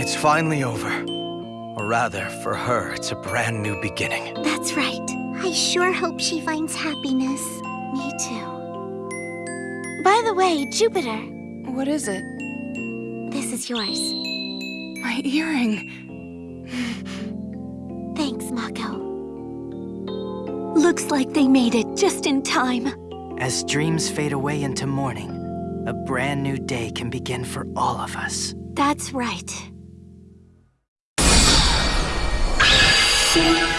It's finally over. Or rather, for her, it's a brand new beginning. That's right. I sure hope she finds happiness. Me too. By the way, Jupiter, What is it? this is yours. My earring. Thanks, Mako. Looks like they made it just in time. As dreams fade away into morning, a brand new day can begin for all of us. That's right. 谢。